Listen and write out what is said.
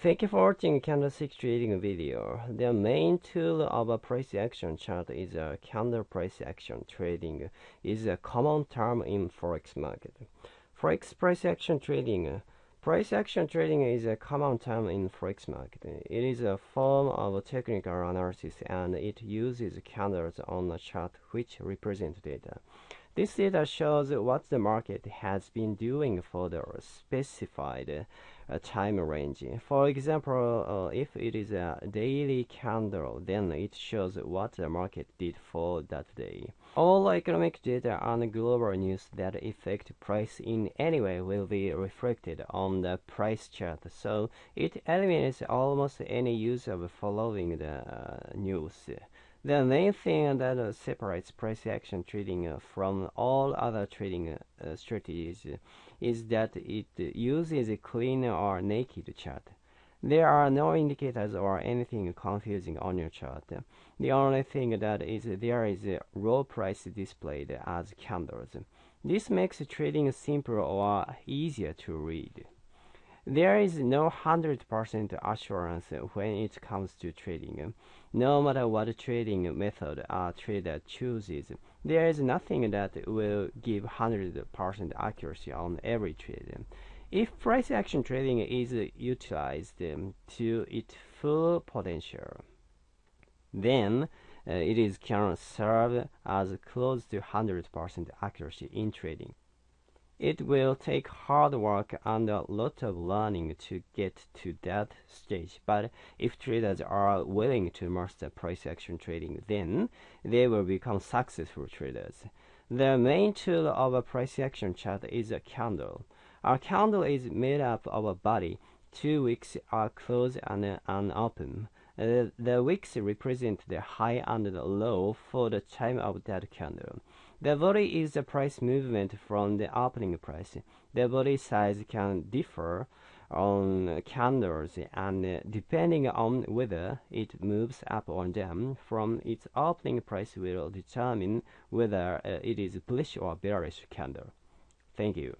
Thank you for watching candlestick trading video. The main tool of a price action chart is a candle price action trading is a common term in forex market. Forex price action trading Price action trading is a common term in forex market. It is a form of technical analysis and it uses candles on a chart which represent data. This data shows what the market has been doing for the specified uh, time range. For example, uh, if it is a daily candle, then it shows what the market did for that day. All economic data and global news that affect price in any way will be reflected on the price chart, so it eliminates almost any use of following the uh, news. The main thing that uh, separates price action trading uh, from all other trading uh, strategies is that it uses a clean or naked chart. There are no indicators or anything confusing on your chart. The only thing that is there is a raw price displayed as candles. This makes trading simpler or easier to read. There is no 100% assurance when it comes to trading. No matter what trading method a trader chooses, there is nothing that will give 100% accuracy on every trade. If price action trading is utilized to its full potential, then uh, it is can serve as close to 100% accuracy in trading. It will take hard work and a lot of learning to get to that stage, but if traders are willing to master price action trading, then they will become successful traders. The main tool of a price action chart is a candle. A candle is made up of a body. Two wicks are closed and, and open. Uh, the wicks represent the high and the low for the time of that candle. The body is the price movement from the opening price. The body size can differ on candles and depending on whether it moves up or down from its opening price will determine whether uh, it is bullish or bearish candle. Thank you.